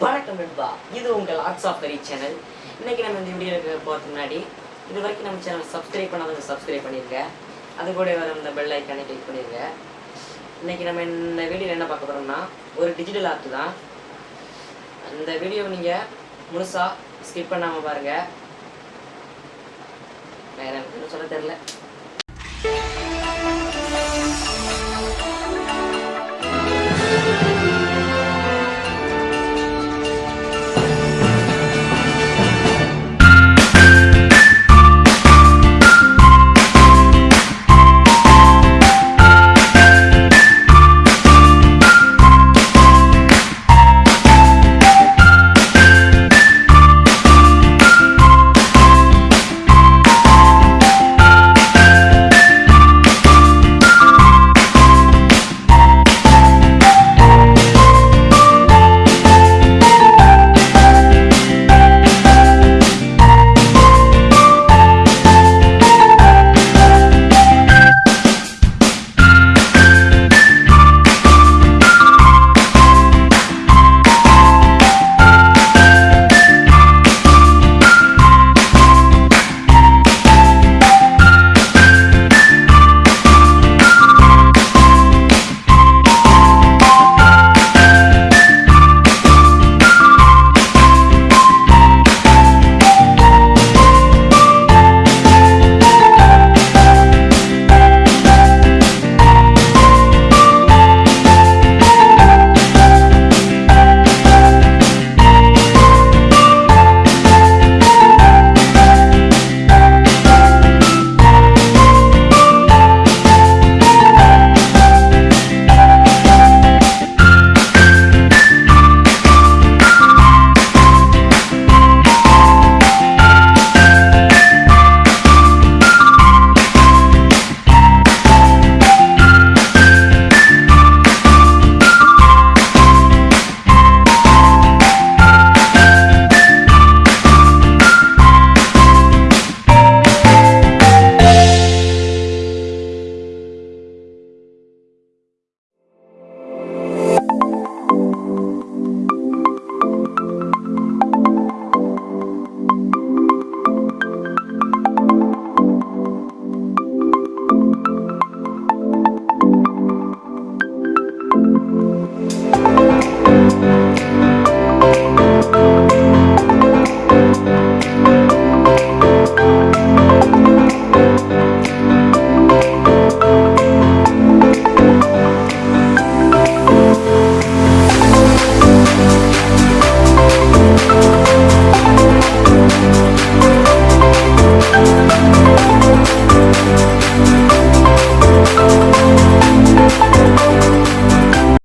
வணக்கம் நண்பா இது உங்கள் ஆர்ட்ஸ் ஆஃப் கரி சேனல் இன்னைக்கு நம்ம இந்த வீடியோ போகிறதுக்கு முன்னாடி இது வரைக்கும் நம்ம சேனல் சப்ஸ்கிரைப் பண்ணாதவங்க சப்ஸ்கிரைப் பண்ணிருங்க. அது கூட வர இந்த பெல் ஐக்கானே கிளிக் பண்ணிடுங்க இன்னைக்கு நம்ம இந்த வீடியோவில் என்ன பார்க்க போகிறோம்னா ஒரு டிஜிட்டல் ஆர்ட் தான். இந்த வீடியோ நீங்கள் முழுசாக ஸ்கிப் பண்ணாமல் பாருங்கள் வேற எனக்கு சொல்ல தெரில